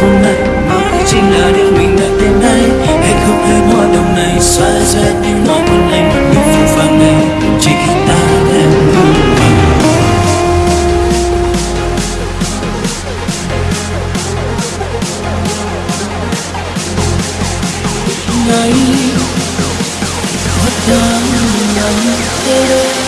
vô ngại mà đây chính là điều mình đã tìm thấy. Hạnh phúc hơi hoa đồng này xóa rơi tiếng nói của anh một những phút vàng này. Chỉ khi ta em ngừng ngày khuất đang nhắm đến